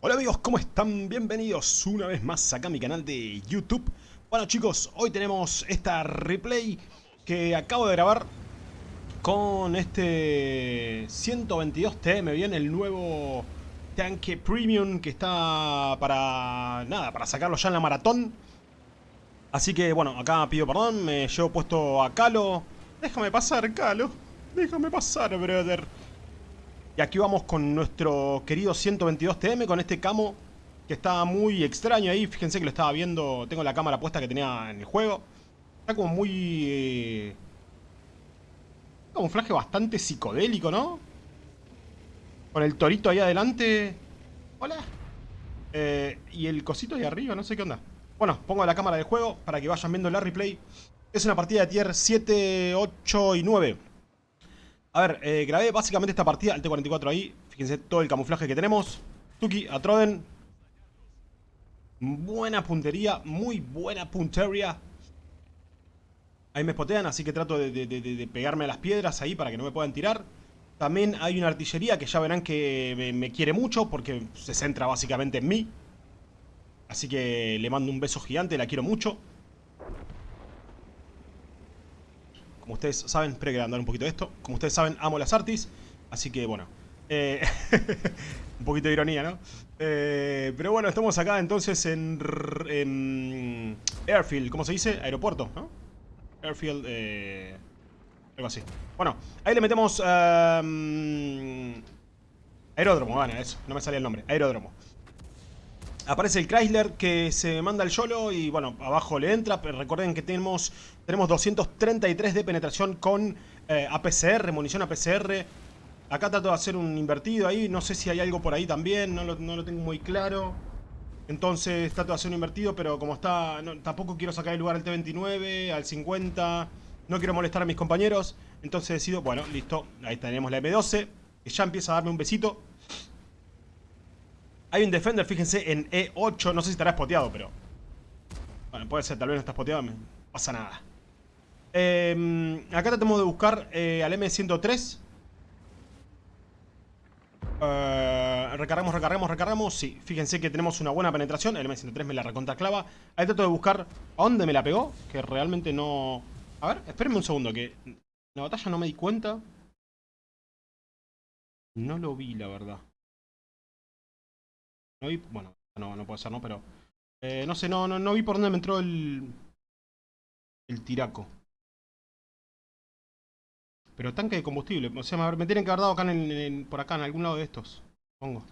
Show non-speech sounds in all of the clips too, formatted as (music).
Hola amigos, ¿cómo están? Bienvenidos una vez más acá a mi canal de YouTube. Bueno chicos, hoy tenemos esta replay que acabo de grabar con este 122T. Me viene el nuevo tanque premium que está para nada, para sacarlo ya en la maratón. Así que bueno, acá pido perdón, me llevo puesto a Calo. Déjame pasar, Calo. Déjame pasar, brother. Y aquí vamos con nuestro querido 122TM, con este camo que está muy extraño ahí. Fíjense que lo estaba viendo, tengo la cámara puesta que tenía en el juego. Está como muy... Eh, camuflaje bastante psicodélico, ¿no? Con el torito ahí adelante. Hola. Eh, y el cosito ahí arriba, no sé qué onda. Bueno, pongo la cámara del juego para que vayan viendo la replay. Es una partida de tier 7, 8 y 9. A ver, eh, grabé básicamente esta partida, el T-44 ahí. Fíjense todo el camuflaje que tenemos. Tuki, a Troden. Buena puntería, muy buena puntería. Ahí me spotean, así que trato de, pegarme a las piedras ahí para que no me puedan tirar. También hay una artillería que ya verán que me quiere mucho porque se centra básicamente en mí. Así que le mando un beso gigante, la quiero mucho. Como ustedes saben, espero que andar un poquito de esto. Como ustedes saben, amo las artis. Así que bueno. Eh, (laughs) un poquito de ironía, ¿no? Eh, pero bueno, estamos acá entonces en, Airfield, ¿cómo se dice? Aeropuerto, ¿no? Airfield, eh, algo así. Bueno, ahí le metemos... Um, aeródromo, bueno, eso, no me salía el nombre. Aeródromo. Aparece el Chrysler que se manda el YOLO y bueno, abajo le entra. Pero recuerden que tenemos, tenemos 233 de penetración con eh, APCR, munición APCR. Acá trato de hacer un invertido ahí. No sé si hay algo por ahí también, no lo, tengo muy claro. Entonces trato de hacer un invertido, pero como está... tampoco quiero sacar el lugar al T29, al 50. No quiero molestar a mis compañeros. Entonces decido, bueno, listo. Ahí tenemos la M12. Que ya empieza a darme un besito. Hay un Defender, fíjense, en E8. No sé si estará spoteado, pero... Bueno, puede ser, tal vez no está spoteado. No pasa nada. Em, acá tratamos de buscar eh, al M103. Eh, recargamos, recargamos, recargamos. Sí, fíjense que tenemos una buena penetración. El M103 me la recontraclava. Ahí trato de buscar a dónde me la pegó. Que realmente no... A ver, espérenme un segundo. Que en la batalla no me di cuenta. No lo vi, la verdad. No vi, bueno, no, no puede ser, ¿no? Pero, eh, no sé, no, no, no vi por dónde me entró el, el tiraco. Pero tanque de combustible, o sea, me tienen que haber dado acá en, por acá, en algún lado de estos, pongo.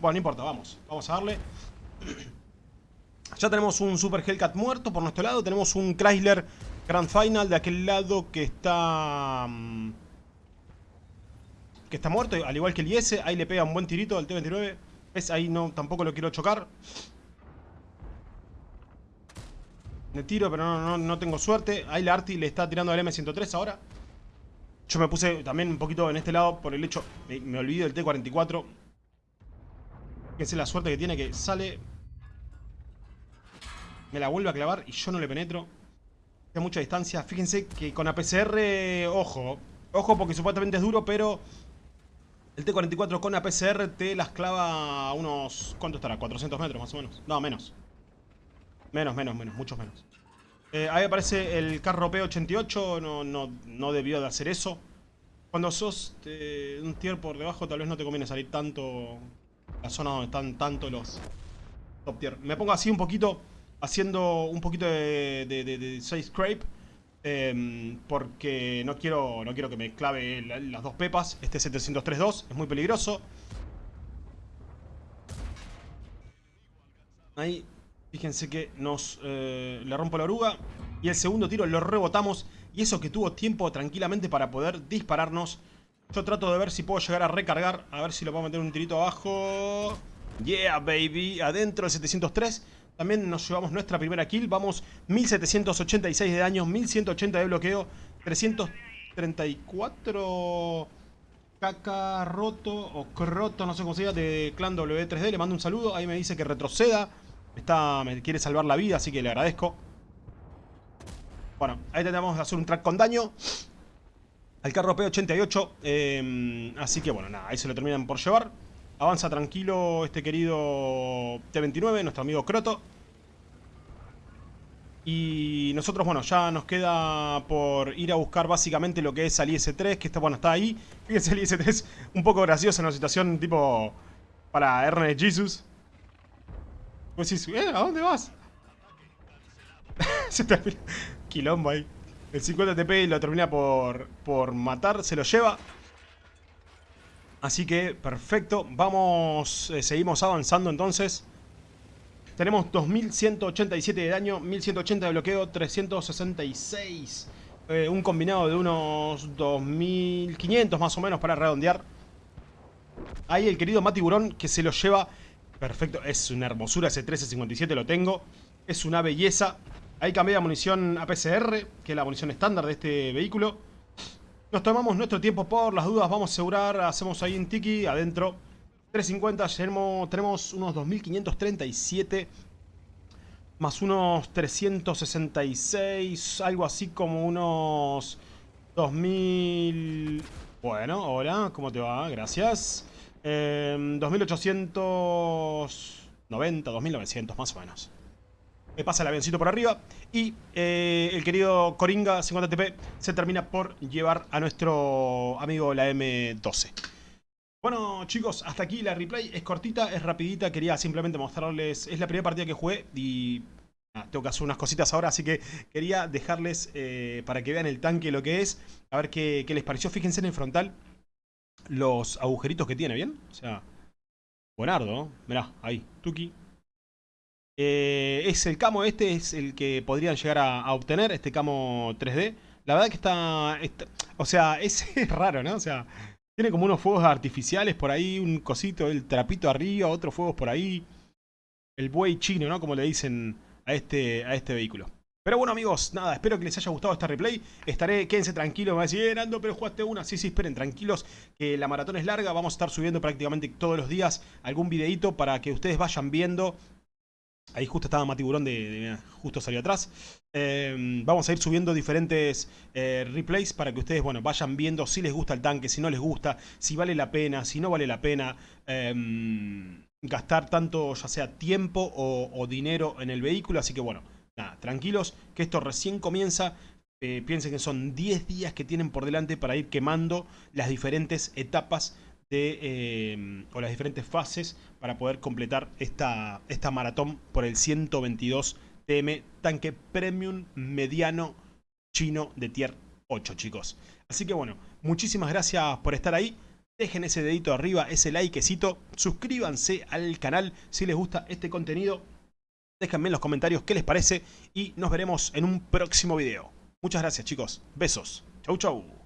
Bueno, no importa, vamos, vamos a darle. (clears throat) Ya tenemos un Super Hellcat muerto por nuestro lado, tenemos un Chrysler Grand Final de aquel lado que está... Mm, que está muerto, al igual que el IS, ahí le pega un buen tirito al T-29. Ahí no, tampoco lo quiero chocar. Me tiro, pero no, no, tengo suerte. Ahí la Arti le está tirando al M103 ahora. Yo me puse también un poquito en este lado por el hecho... Me, me olvidé del T-44. Que es la suerte que tiene que sale... Me la vuelve a clavar y yo no le penetro. A mucha distancia. Fíjense que con APCR, ojo. Ojo porque supuestamente es duro, pero el T-44 con APCR te las clava a unos... ¿Cuánto estará? 400 metros más o menos. No, menos. Menos, menos, menos. Muchos menos. Eh, ahí aparece el carro P88. No, no, no debió de hacer eso. Cuando sos un tier por debajo, tal vez no te conviene salir tanto... La zona donde están tanto los top tier. Me pongo así un poquito... Haciendo un poquito de, de, de, de scrape Em, porque no quiero, no quiero que me clave las dos pepas. Este 703-2 es muy peligroso. Ahí, fíjense que nos eh, le rompo la oruga. Y el segundo tiro lo rebotamos. Y eso que tuvo tiempo tranquilamente para poder dispararnos. Yo trato de ver si puedo llegar a recargar. A ver si lo puedo meter un tirito abajo. Yeah, baby. Adentro el 703. También nos llevamos nuestra primera kill. Vamos 1786 de daño, 1180 de bloqueo, 334 caca roto o croto, no sé cómo se llama, de clan W3D. Le mando un saludo. Ahí me dice que retroceda. Está, me quiere salvar la vida, así que le agradezco. Bueno, ahí tendremos que hacer un track con daño. Al carro P88. Em, así que bueno, nada, ahí se lo terminan por llevar. Avanza tranquilo este querido T-29, nuestro amigo Croto. Y nosotros, bueno, ya nos queda por ir a buscar básicamente lo que es al IS-3, que está, bueno, está ahí. Fíjense, el IS-3 un poco gracioso en una situación tipo para Ernest Jesus. Pues sí, ¿eh? ¿A dónde vas? (laughs) Se termina... Quilombo ahí. El 50 TP lo termina por, por matar, se lo lleva. Así que, perfecto. Vamos, eh, seguimos avanzando entonces. Tenemos 2187 de daño, 1180 de bloqueo, 366. Eh, un combinado de unos 2500 más o menos para redondear. Ahí el querido Matiburón que se lo lleva. Perfecto, es una hermosura ese 1357, lo tengo. Es una belleza. Ahí cambié la munición APCR, que es la munición estándar de este vehículo. Nos tomamos nuestro tiempo por las dudas, vamos a asegurar, hacemos ahí un tiki adentro 350, tenemos unos 2537 más unos 366, algo así como unos 2000... Bueno, hola, ¿cómo te va? Gracias. 2890, 2900 más o menos. Me pasa el avioncito por arriba y eh, el querido Coringa 50TP se termina por llevar a nuestro amigo la M12. Bueno chicos, hasta aquí la replay, es cortita, es rapidita, quería simplemente mostrarles, es la primera partida que jugué y tengo que hacer unas cositas ahora, así que quería dejarles eh, para que vean el tanque lo que es, a ver qué, les pareció, fíjense en el frontal los agujeritos que tiene, ¿bien? O sea, buenardo, mirá, ahí, tuki. Eh, es el camo este, es el que podrían llegar a, obtener, este camo 3D. La verdad que está, o sea, (laughs) es raro, ¿no? O sea, tiene como unos fuegos artificiales por ahí, un cosito, el trapito arriba, otros fuegos por ahí. El buey chino, ¿no? Como le dicen a este, a este vehículo. Pero bueno amigos, nada, espero que les haya gustado esta replay. Estaré, quédense tranquilos, me van a decir, eh, Ando, pero jugaste una. Sí, sí, esperen, tranquilos, que la maratón es larga. Vamos a estar subiendo prácticamente todos los días algún videito para que ustedes vayan viendo Ahí justo estaba Matiburón de, justo salió atrás. Em, vamos a ir subiendo diferentes eh, replays para que ustedes, bueno, vayan viendo si les gusta el tanque, si no les gusta, si vale la pena, si no vale la pena em, gastar tanto, ya sea tiempo o, dinero en el vehículo. Así que bueno, nada, tranquilos, que esto recién comienza. Eh, piensen que son 10 días que tienen por delante para ir quemando las diferentes etapas em, o las diferentes fases para poder completar esta, esta maratón por el 122 TM tanque premium mediano chino de tier 8 chicos. Así que bueno, muchísimas gracias por estar ahí. Dejen ese dedito arriba, ese likecito. Suscríbanse al canal si les gusta este contenido. Déjenme en los comentarios qué les parece y nos veremos en un próximo video. Muchas gracias chicos. Besos. Chau chau.